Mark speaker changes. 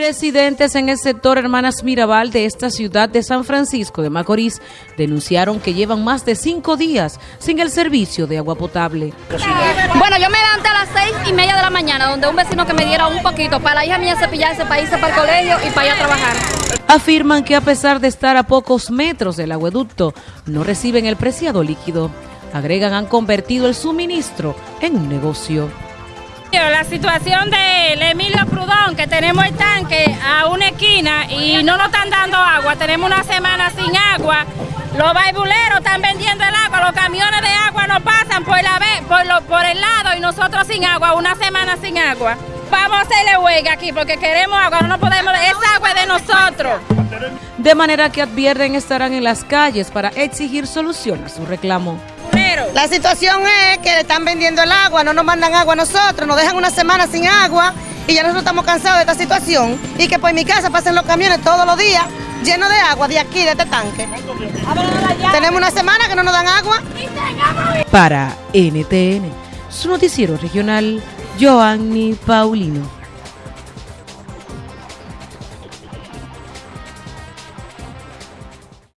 Speaker 1: Residentes en el sector Hermanas Mirabal de esta ciudad de San Francisco de Macorís denunciaron que llevan más de cinco días sin el servicio de agua potable.
Speaker 2: Bueno, yo me levanté a las seis y media de la mañana, donde un vecino que me diera un poquito para la hija mía cepillarse, para irse para el colegio y para ir a trabajar.
Speaker 1: Afirman que a pesar de estar a pocos metros del agueducto, no reciben el preciado líquido. Agregan han convertido el suministro en un negocio.
Speaker 3: La situación del Emilio Prudón, que tenemos el tanque a una esquina y no nos están dando agua, tenemos una semana sin agua, los baibuleros están vendiendo el agua, los camiones de agua no pasan por, la, por, por el lado y nosotros sin agua, una semana sin agua. Vamos a hacerle huelga aquí porque queremos agua, no podemos, esa agua es de nosotros.
Speaker 1: De manera que advierten estarán en las calles para exigir solución a su reclamo.
Speaker 4: La situación es que le están vendiendo el agua, no nos mandan agua a nosotros, nos dejan una semana sin agua y ya nosotros estamos cansados de esta situación y que por mi casa pasen los camiones todos los días llenos de agua de aquí, de este tanque. Tenemos una semana que no nos dan agua.
Speaker 1: Para NTN, su noticiero regional, Joanny Paulino.